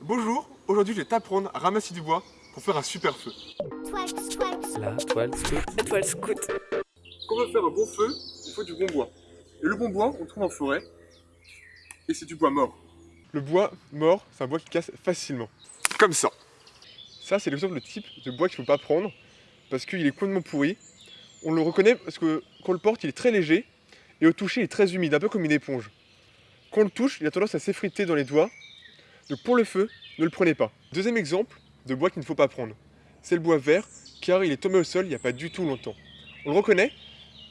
Bonjour, aujourd'hui je vais t'apprendre à ramasser du bois pour faire un super feu. La toile scout. La toile scout. Quand on veut faire un bon feu, il faut du bon bois. Et le bon bois, on le trouve en forêt. Et c'est du bois mort. Le bois mort, c'est un bois qui casse facilement. Comme ça. Ça, c'est l'exemple de type de bois qu'il ne faut pas prendre parce qu'il est complètement pourri. On le reconnaît parce que quand on le porte, il est très léger et au toucher, il est très humide, un peu comme une éponge. Quand on le touche, il a tendance à s'effriter dans les doigts. Donc pour le feu, ne le prenez pas. Deuxième exemple de bois qu'il ne faut pas prendre, c'est le bois vert car il est tombé au sol il n'y a pas du tout longtemps. On le reconnaît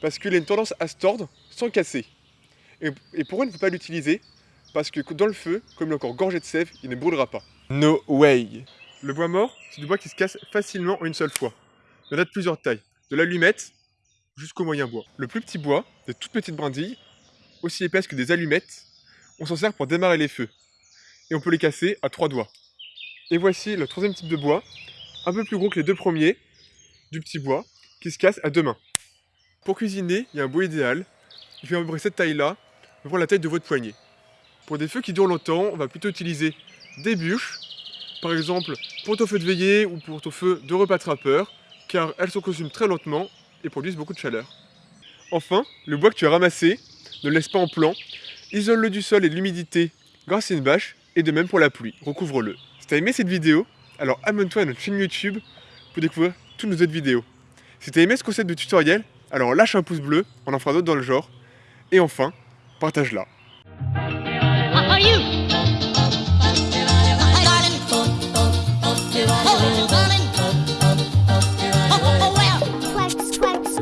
parce qu'il a une tendance à se tordre sans casser. Et, et pourquoi il ne faut pas l'utiliser? Parce que dans le feu, comme il est encore gorgé de sève, il ne brûlera pas. No way Le bois mort, c'est du bois qui se casse facilement en une seule fois. Il y en a de plusieurs tailles, de l'allumette jusqu'au moyen bois. Le plus petit bois, des toutes petites brindilles, aussi épaisses que des allumettes, on s'en sert pour démarrer les feux. Et on peut les casser à trois doigts. Et voici le troisième type de bois, un peu plus gros que les deux premiers, du petit bois, qui se casse à deux mains. Pour cuisiner, il y a un bois idéal. Il fait à peu près cette taille-là, pour la taille de votre poignet. Pour des feux qui durent longtemps, on va plutôt utiliser des bûches, par exemple pour ton feu de veillée ou pour ton feu de repas trappeur, car elles se consument très lentement et produisent beaucoup de chaleur. Enfin, le bois que tu as ramassé, ne le laisse pas en plan, isole-le du sol et de l'humidité grâce à une bâche, et de même pour la pluie, recouvre-le. Si tu as aimé cette vidéo, alors abonne-toi à notre chaîne YouTube pour découvrir toutes nos autres vidéos. Si tu as aimé ce concept de tutoriel, alors lâche un pouce bleu, on en fera d'autres dans le genre. Et enfin, partage-la.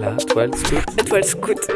La toile scout. La toile scout.